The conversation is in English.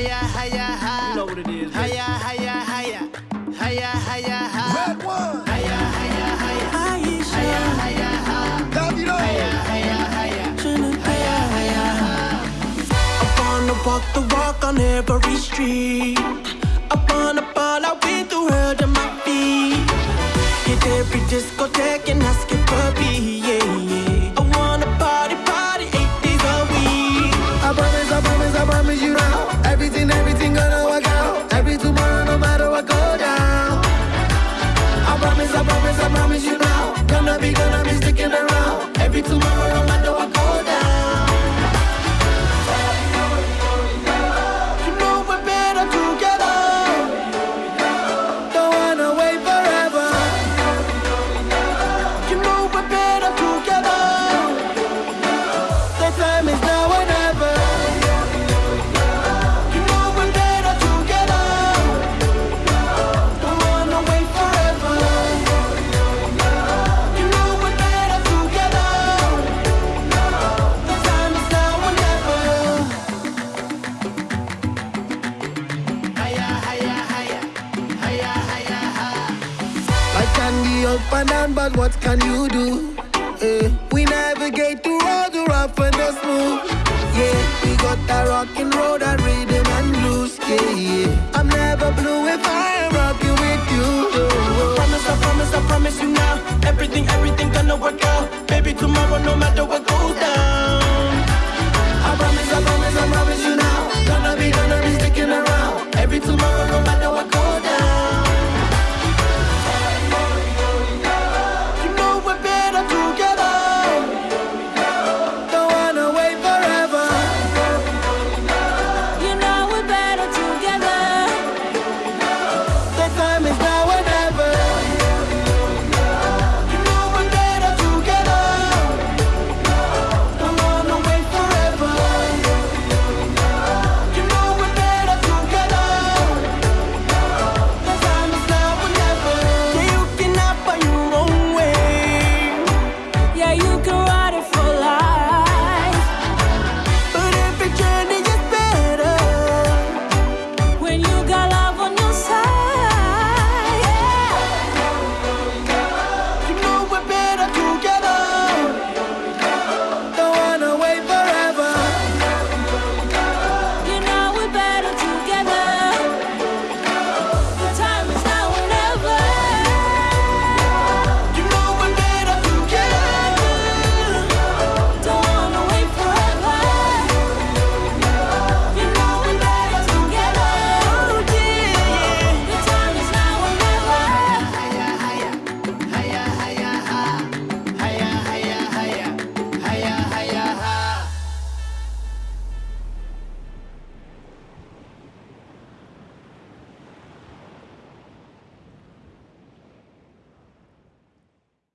hiya, hiya, hiya. You know what it is. Right? Hiya, hiya, hiya. Hiya, hiya, hiya. RedOne. Hiya, hiya, hiya. Aisha. Hiya, hiya, hiya. Davido. Hiya, hiya, hiya. Hiya, hiya, hiya. I wanna walk the walk on every street. I wanna ball out with the world at my feet. Hit every discotheque and can be up and down, but what can you do? Uh, we navigate through all the rough and the smooth. Yeah, we got that rock and roll, that rhythm and blues. Yeah, yeah. I'm never blue if I am rocking with you. Oh. I promise, I promise, I promise you now. Everything, everything gonna work out. Baby, tomorrow, no matter what goes down.